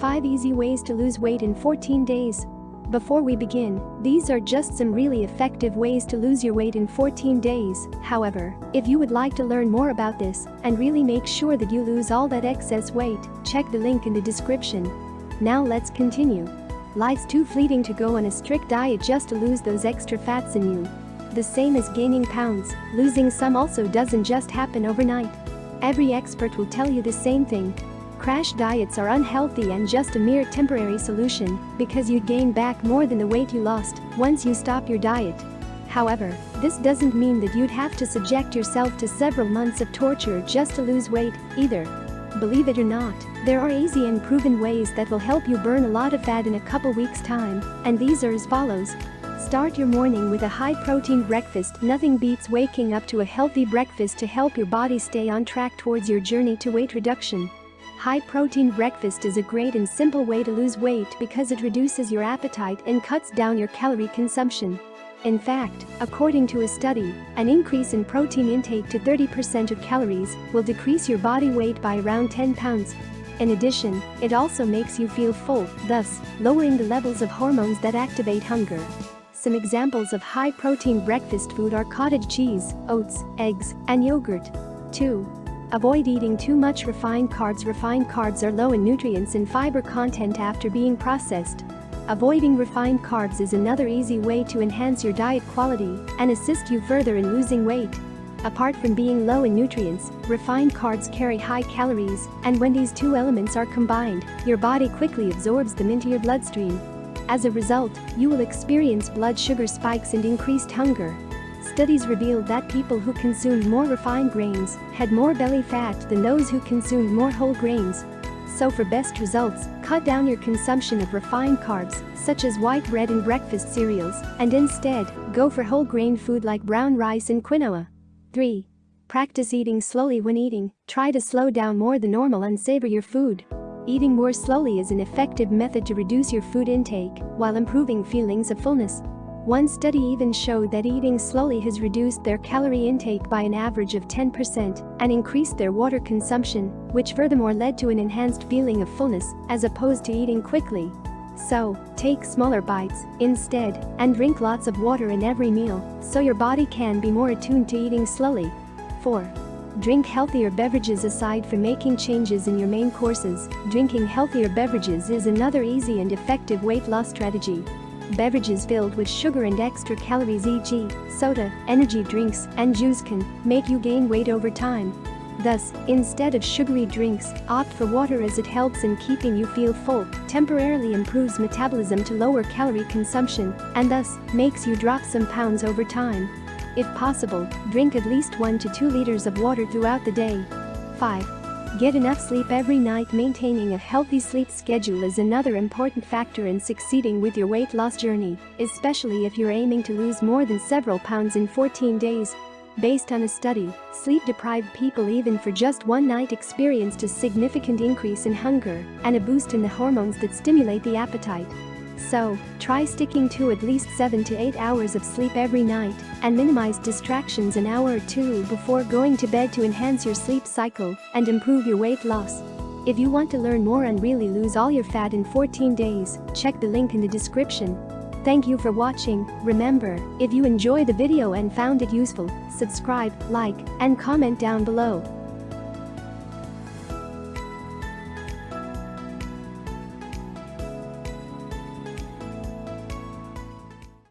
5 Easy Ways to Lose Weight in 14 Days. Before we begin, these are just some really effective ways to lose your weight in 14 days. However, if you would like to learn more about this and really make sure that you lose all that excess weight, check the link in the description. Now let's continue. Life's too fleeting to go on a strict diet just to lose those extra fats in you. The same as gaining pounds, losing some also doesn't just happen overnight. Every expert will tell you the same thing, Crash diets are unhealthy and just a mere temporary solution because you gain back more than the weight you lost once you stop your diet. However, this doesn't mean that you'd have to subject yourself to several months of torture just to lose weight, either. Believe it or not, there are easy and proven ways that will help you burn a lot of fat in a couple weeks time, and these are as follows. Start your morning with a high-protein breakfast Nothing beats waking up to a healthy breakfast to help your body stay on track towards your journey to weight reduction. High-protein breakfast is a great and simple way to lose weight because it reduces your appetite and cuts down your calorie consumption. In fact, according to a study, an increase in protein intake to 30% of calories will decrease your body weight by around 10 pounds. In addition, it also makes you feel full, thus, lowering the levels of hormones that activate hunger. Some examples of high-protein breakfast food are cottage cheese, oats, eggs, and yogurt. 2. Avoid eating too much refined carbs Refined carbs are low in nutrients and fiber content after being processed. Avoiding refined carbs is another easy way to enhance your diet quality and assist you further in losing weight. Apart from being low in nutrients, refined carbs carry high calories, and when these two elements are combined, your body quickly absorbs them into your bloodstream. As a result, you will experience blood sugar spikes and increased hunger, Studies revealed that people who consumed more refined grains had more belly fat than those who consumed more whole grains. So for best results, cut down your consumption of refined carbs, such as white bread and breakfast cereals, and instead, go for whole grain food like brown rice and quinoa. 3. Practice eating slowly when eating, try to slow down more than normal and savor your food. Eating more slowly is an effective method to reduce your food intake while improving feelings of fullness. One study even showed that eating slowly has reduced their calorie intake by an average of 10% and increased their water consumption, which furthermore led to an enhanced feeling of fullness as opposed to eating quickly. So, take smaller bites, instead, and drink lots of water in every meal so your body can be more attuned to eating slowly. 4. Drink healthier beverages aside from making changes in your main courses, drinking healthier beverages is another easy and effective weight loss strategy. Beverages filled with sugar and extra calories e.g., soda, energy drinks, and juice can make you gain weight over time. Thus, instead of sugary drinks, opt for water as it helps in keeping you feel full, temporarily improves metabolism to lower calorie consumption, and thus, makes you drop some pounds over time. If possible, drink at least 1 to 2 liters of water throughout the day. 5. Get enough sleep every night Maintaining a healthy sleep schedule is another important factor in succeeding with your weight loss journey, especially if you're aiming to lose more than several pounds in 14 days. Based on a study, sleep-deprived people even for just one night experienced a significant increase in hunger and a boost in the hormones that stimulate the appetite. So, try sticking to at least 7 to 8 hours of sleep every night and minimize distractions an hour or two before going to bed to enhance your sleep cycle and improve your weight loss. If you want to learn more and really lose all your fat in 14 days, check the link in the description. Thank you for watching, remember, if you enjoy the video and found it useful, subscribe, like, and comment down below.